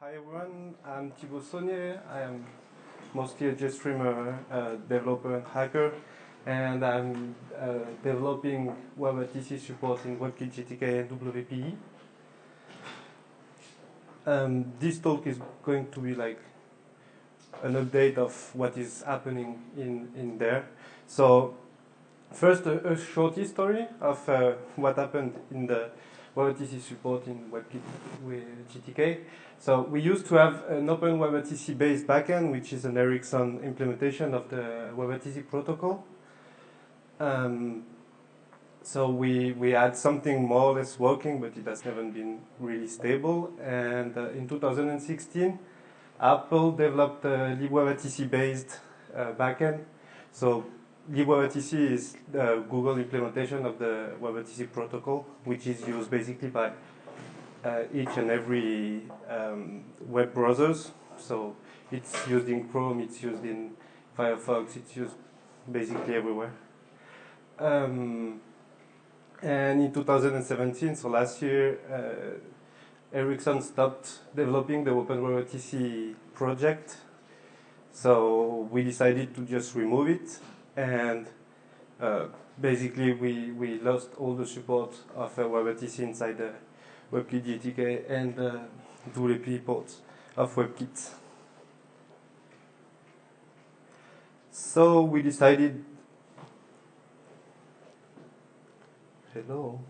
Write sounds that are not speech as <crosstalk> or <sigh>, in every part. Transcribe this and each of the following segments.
Hi everyone, I'm Thibault Saunier. I am mostly a GStreamer uh, developer and hacker, and I'm uh, developing WebRTC support in WebKit GTK and WPE. Um, this talk is going to be like an update of what is happening in, in there. So first a, a short history of uh, what happened in the WebRTC support in WebKit with GTK. So we used to have an open WebRTC based backend, which is an Ericsson implementation of the WebRTC protocol. Um, so we, we had something more or less working, but it has never been really stable. And uh, in 2016, Apple developed a libWebRTC based uh, backend. So libWebRTC is the Google implementation of the WebRTC protocol, which is used basically by uh, each and every um, web browsers. So it's used in Chrome, it's used in Firefox, it's used basically everywhere. Um, and in 2017, so last year, uh, Ericsson stopped developing the OpenWebRTC project. So we decided to just remove it and uh, basically we, we lost all the support of uh, WebRTC inside the WebKit GTK and uh, WPE ports of WebKit. So we decided, hello.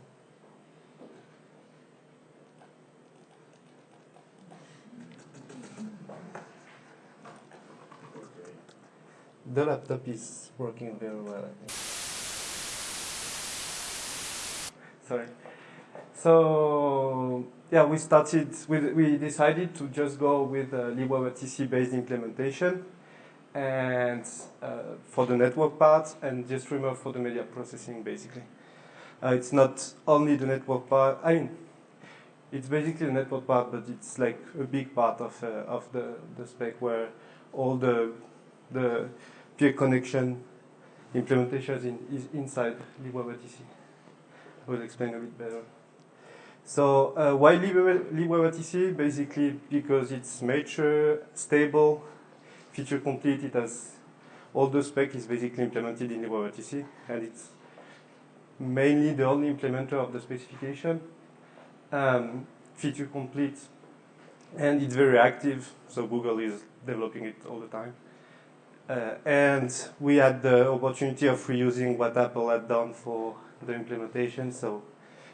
The laptop is working very well, I think. Sorry. So yeah, we started. With, we decided to just go with a libWebRTC based implementation, and uh, for the network part, and GStreamer for the media processing, basically. Uh, it's not only the network part. I mean, it's basically the network part, but it's like a big part of uh, of the the spec where all the the peer connection implementations in, is inside libWebRTC. I will explain a bit better. So uh, why libWebRTC? Basically because it's mature, stable, feature complete. It has all the spec is basically implemented in libWebRTC, and it's mainly the only implementer of the specification. Um, feature complete, and it's very active. So Google is developing it all the time. Uh, and we had the opportunity of reusing what Apple had done for the implementation, so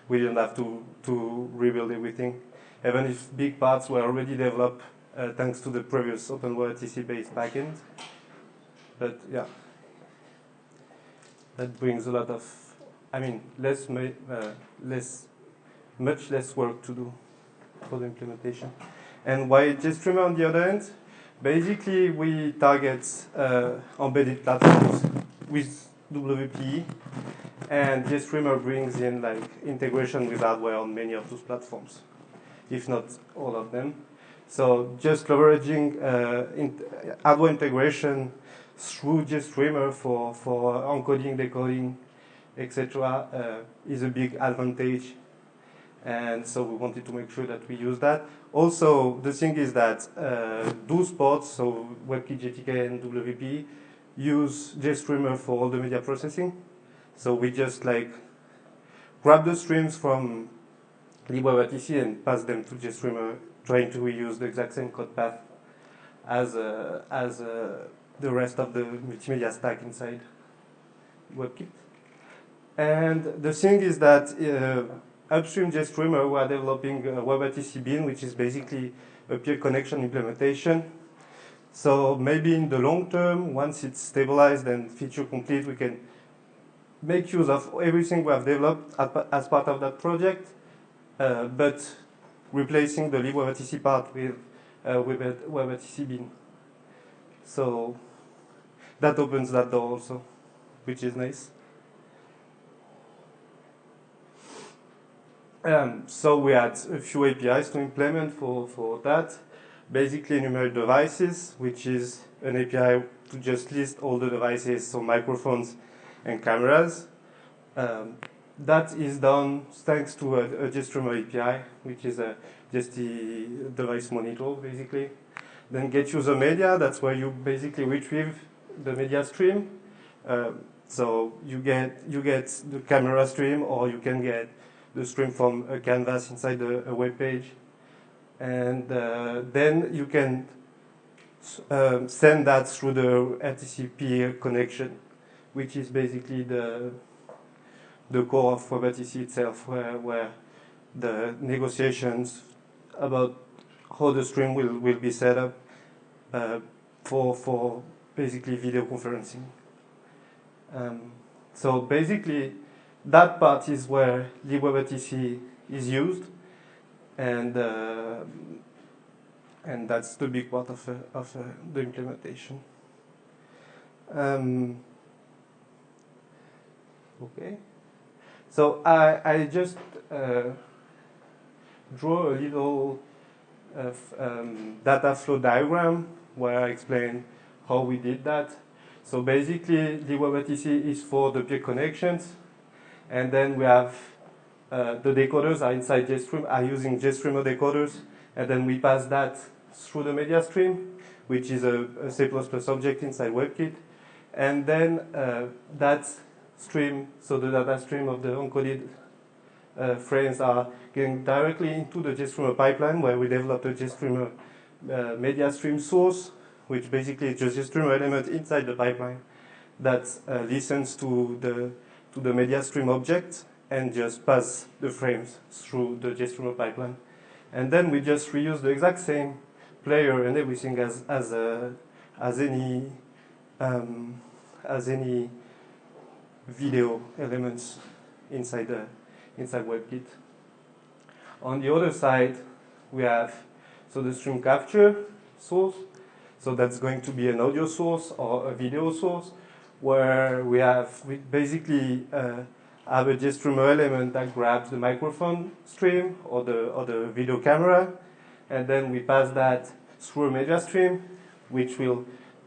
we didn't have to, to rebuild everything. Even if big parts were already developed uh, thanks to the previous OpenWebRTC based backend. But yeah, that brings a lot of, I mean, less, uh, less, much less work to do for the implementation. And why GStreamer on the other end? Basically, we target uh, embedded platforms with WPE, and GStreamer brings in like integration with hardware on many of those platforms, if not all of them. So just leveraging uh, in hardware integration through GStreamer for, for encoding, decoding, etc. Uh, is a big advantage and so we wanted to make sure that we use that. Also, the thing is that uh, those ports, so WebKit, GTK, and WPE, use GStreamer for all the media processing. So we just like grab the streams from libWebRTC and pass them to GStreamer, trying to reuse the exact same code path as uh, as uh, the rest of the multimedia stack inside WebKit. And the thing is that uh, upstream GStreamer, we are developing a webrtcbin, which is basically a peer connection implementation. So maybe in the long term, once it's stabilized and feature complete, we can make use of everything we have developed as part of that project, uh, but replacing the libWebRTC part with uh, with webrtcbin. So that opens that door also, which is nice. Um, so we had a few APIs to implement for, for that. Basically enumerate devices, which is an API to just list all the devices, so microphones and cameras. Um, that is done thanks to a, a GStreamer API, which is a just the device monitor, basically. Then get user media, that's where you basically retrieve the media stream. Uh, so you get you get the camera stream, or you can get the stream from a canvas inside a, a web page, and uh, then you can um, send that through the RTC connection, which is basically the the core of WebRTC itself, where, where the negotiations about how the stream will, will be set up uh, for, for basically video conferencing. Um, so basically, that part is where libWebRTC is used, and uh, and that's the big part of, uh, of uh, the implementation. Um, okay. So I, I just uh, draw a little uh, um, data flow diagram where I explain how we did that. So basically, the WebRTC is for the peer connections, and then we have uh, the decoders are inside GStream, are using GStreamer decoders, and then we pass that through the media stream, which is a, a C++ object inside WebKit, and then uh, that stream, so the data stream of the encoded uh, frames are going directly into the GStreamer pipeline where we develop a GStreamer uh, media stream source, which basically is just a GStreamer element inside the pipeline that uh, listens to the to the media stream object and just pass the frames through the GStreamer pipeline. And then we just reuse the exact same player and everything as as a, as any um, as any video elements inside the inside WebKit. On the other side, we have so the stream capture source. So that's going to be an audio source or a video source, where we have we basically uh, have a GStreamer element that grabs the microphone stream or the or the video camera, and then we pass that through a media stream, which will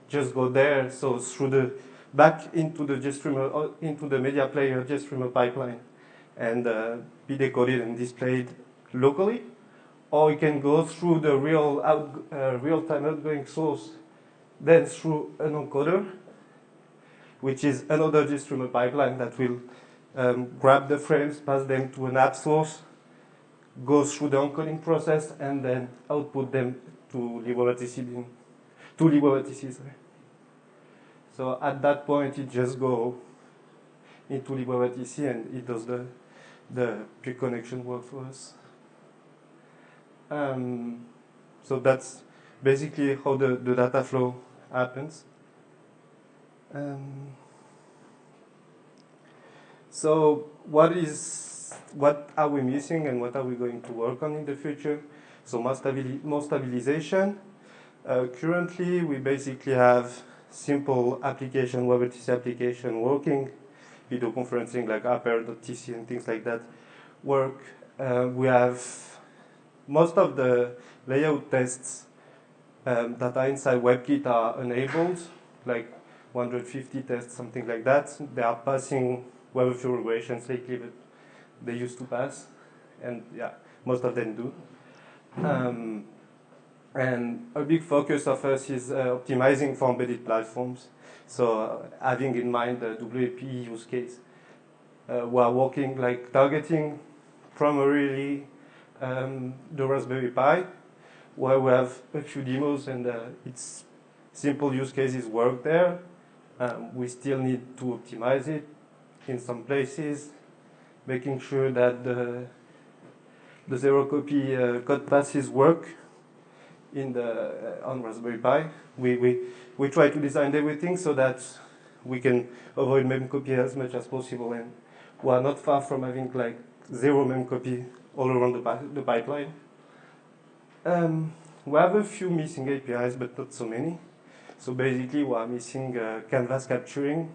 just go there. So through the back into the GStreamer, uh, into the media player GStreamer pipeline and uh, be decoded and displayed locally. Or you can go through the real out, uh, real-time outgoing source, then through an encoder, which is another GStreamer pipeline that will um, grab the frames, pass them to an app source, go through the encoding process, and then output them to libWebRTC, to sorry. So at that point, it just go into libWebRTC and it does the, the peer-connection work for us. Um, so that's basically how the, the data flow happens. Um, so what is what are we missing and what are we going to work on in the future? So more, stabili more stabilization. Uh, currently, we basically have simple application, WebRTC application working, video conferencing like appr.tc and things like that work. Uh, we have most of the layout tests um, that are inside WebKit are enabled, like 150 tests, something like that. They are passing WebView regressions lately, but they used to pass, and yeah, most of them do. Um, and a big focus of us is uh, optimizing for embedded platforms. So uh, having in mind the WPE use case, uh, we are working like targeting primarily um, the Raspberry Pi, where we have a few demos and uh, its simple use cases work there. Um, we still need to optimize it in some places, making sure that the, the zero copy uh, code passes work in the uh, on Raspberry Pi. We, we, we try to design everything so that we can avoid memcopy as much as possible and we are not far from having like zero memcopy all around the, the pipeline. Um, we have a few missing APIs, but not so many. So basically, we are missing uh, canvas capturing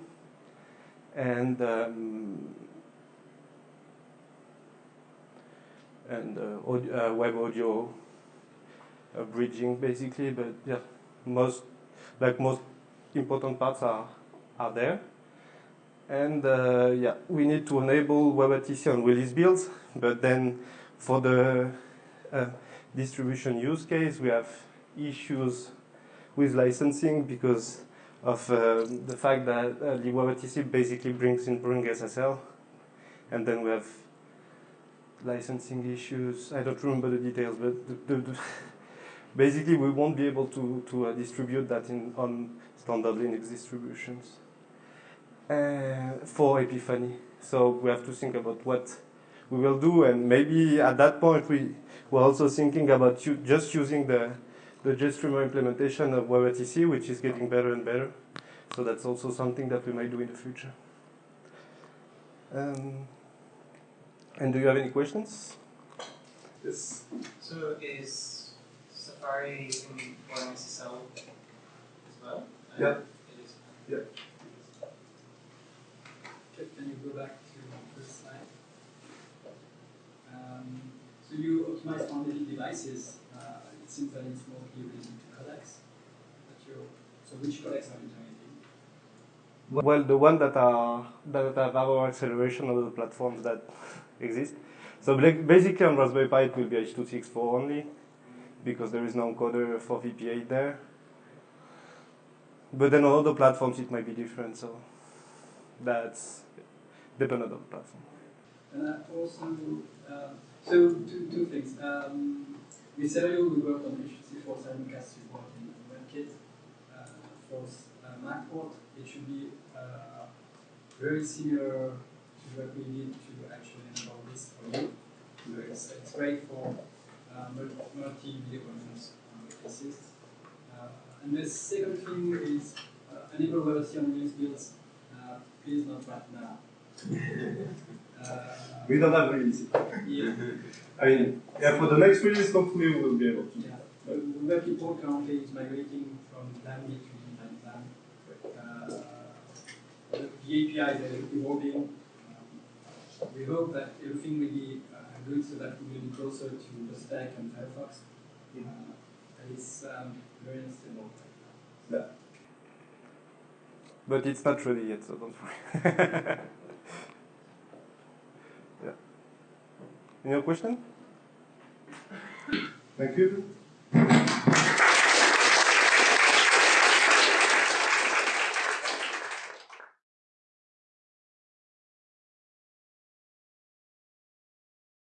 and um, and uh, audio, uh, web audio a bridging basically, but yeah, most like most important parts are are there. And uh, yeah, we need to enable WebRTC on release builds, but then for the uh, distribution use case, we have issues with licensing because of uh, the fact that uh, the WebRTC basically brings in BoringSSL, and then we have licensing issues. I don't remember the details, but the, the, the <laughs> basically we won't be able to, to uh, distribute that in on standard Linux distributions uh, for Epiphany. So we have to think about what we will do, and maybe at that point we we're also thinking about just using the the GStreamer implementation of WebRTC, which is getting better and better. So that's also something that we might do in the future. Um, and do you have any questions? Yes. So is Safari using OpenSSL as well? Yeah. It is. Yeah. Okay, Can you go back to the first slide? Um, so you optimize for embedded devices. Uh, it seems that it's mostly related to codecs. So which codecs are you targeting? Well, the one that are that have our acceleration of the platforms that <laughs> exist. So basically, on Raspberry Pi, it will be H264 only because there is no encoder for VP8 there. But then on other platforms, it might be different. So that's dependent on the platform. And I also, uh, so two, two things. Um, with Serio, we worked on H264 simulcast support in WebKit. Uh, for uh, MacPort, it should be uh, very similar to what we need to actually enable this for you. It's, it's great for uh, multi-video conference uh, cases. Uh, and the second thing is uh, enable WebRTC on Linux builds. Uh, please not right now. Uh, We don't have release. yeah, I mean, yeah, for the next release, hopefully we will be able to. yeah. The the web currently is migrating from Lambda to Lambda. Uh, the API APIs are evolving. Um, we hope that everything will be uh, good so that we will be closer to the stack and Firefox. Uh, and it's um, very unstable right now. But it's not ready yet, so don't worry. <laughs> Any other question? Thank you.